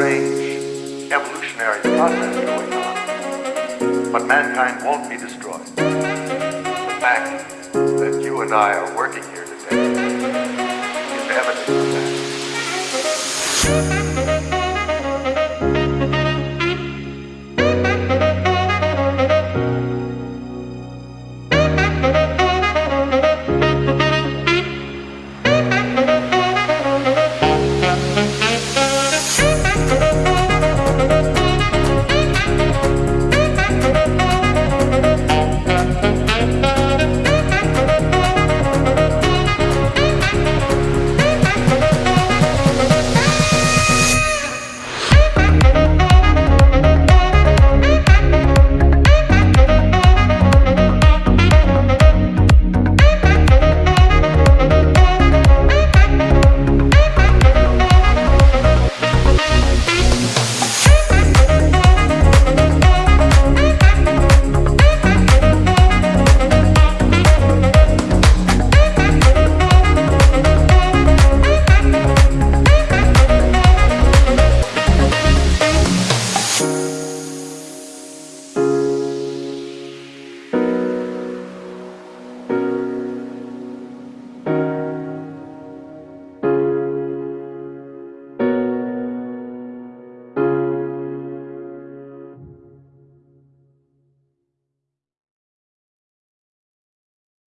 strange evolutionary process going on, but mankind won't be destroyed. The fact that you and I are working here today is evidence of that.